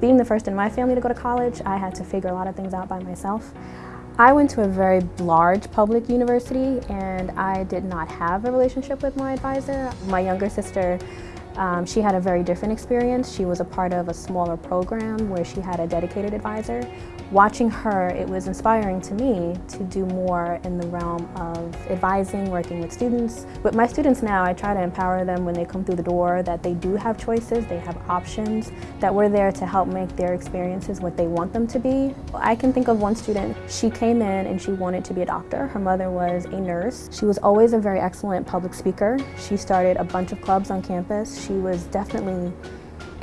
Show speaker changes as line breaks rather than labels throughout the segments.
Being the first in my family to go to college, I had to figure a lot of things out by myself. I went to a very large public university and I did not have a relationship with my advisor. My younger sister um, she had a very different experience. She was a part of a smaller program where she had a dedicated advisor. Watching her, it was inspiring to me to do more in the realm of advising, working with students. With my students now, I try to empower them when they come through the door that they do have choices, they have options, that we're there to help make their experiences what they want them to be. I can think of one student, she came in and she wanted to be a doctor. Her mother was a nurse. She was always a very excellent public speaker. She started a bunch of clubs on campus she was definitely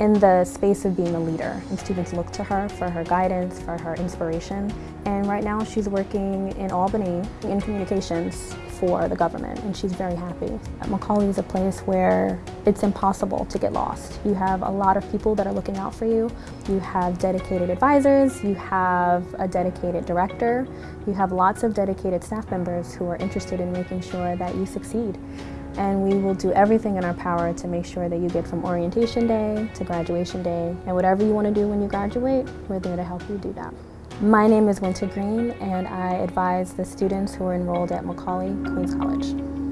in the space of being a leader and students look to her for her guidance, for her inspiration. And right now she's working in Albany in communications for the government and she's very happy. Macaulay is a place where it's impossible to get lost. You have a lot of people that are looking out for you. You have dedicated advisors, you have a dedicated director, you have lots of dedicated staff members who are interested in making sure that you succeed and we will do everything in our power to make sure that you get from orientation day to graduation day and whatever you want to do when you graduate, we're there to help you do that. My name is Winter Green and I advise the students who are enrolled at Macaulay Queens College.